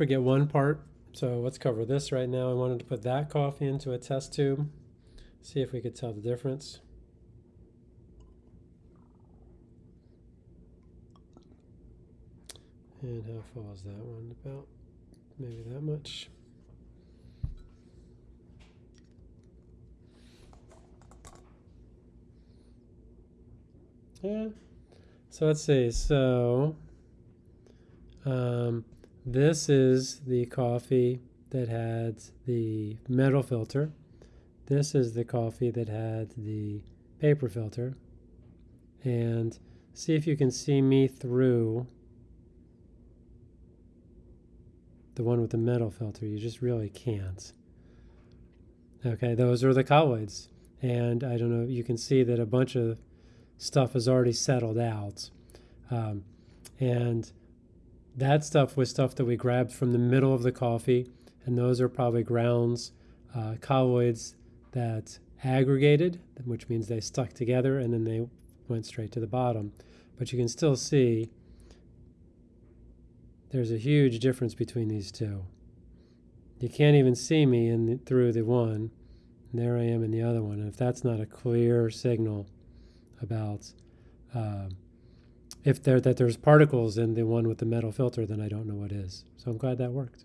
forget one part. So let's cover this right now. I wanted to put that coffee into a test tube, see if we could tell the difference. And how full is that one? About maybe that much. Yeah. So let's see. So um, this is the coffee that had the metal filter. This is the coffee that had the paper filter. And see if you can see me through the one with the metal filter. You just really can't. Okay, those are the colloids. And I don't know, you can see that a bunch of stuff has already settled out. Um, and that stuff was stuff that we grabbed from the middle of the coffee, and those are probably grounds, uh, colloids that aggregated, which means they stuck together and then they went straight to the bottom. But you can still see there's a huge difference between these two. You can't even see me in the, through the one, there I am in the other one. And if that's not a clear signal about uh, if there that there's particles in the one with the metal filter, then I don't know what is. So I'm glad that worked.